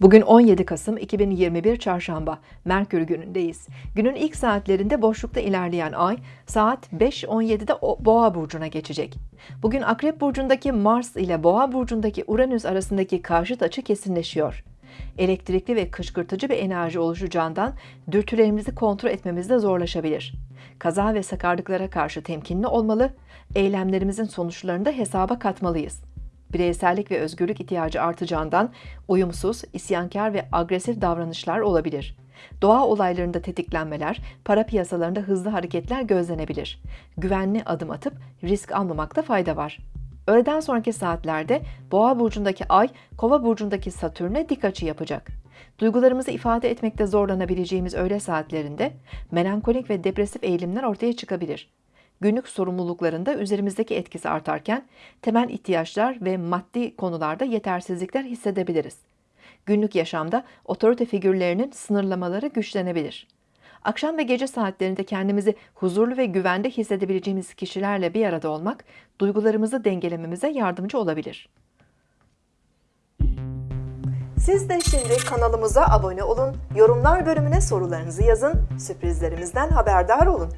Bugün 17 Kasım 2021 Çarşamba, Merkür günündeyiz. Günün ilk saatlerinde boşlukta ilerleyen ay saat 5.17'de o- Boğa burcuna geçecek. Bugün Akrep burcundaki Mars ile Boğa burcundaki Uranüs arasındaki karşıt açı kesinleşiyor. Elektrikli ve kışkırtıcı bir enerji oluşacağından dürtülerimizi kontrol etmemizde zorlaşabilir. Kaza ve sakarlıklara karşı temkinli olmalı, eylemlerimizin sonuçlarını da hesaba katmalıyız bireysellik ve özgürlük ihtiyacı artacağından uyumsuz, isyankar ve agresif davranışlar olabilir. Doğa olaylarında tetiklenmeler, para piyasalarında hızlı hareketler gözlenebilir. Güvenli adım atıp risk almamakta fayda var. Öğleden sonraki saatlerde Boğa burcundaki Ay, Kova burcundaki Satürn'e dik açı yapacak. Duygularımızı ifade etmekte zorlanabileceğimiz öğle saatlerinde melankolik ve depresif eğilimler ortaya çıkabilir günlük sorumluluklarında üzerimizdeki etkisi artarken temel ihtiyaçlar ve maddi konularda yetersizlikler hissedebiliriz. Günlük yaşamda otorite figürlerinin sınırlamaları güçlenebilir. Akşam ve gece saatlerinde kendimizi huzurlu ve güvende hissedebileceğimiz kişilerle bir arada olmak duygularımızı dengelememize yardımcı olabilir. Siz de şimdi kanalımıza abone olun, yorumlar bölümüne sorularınızı yazın, sürprizlerimizden haberdar olun.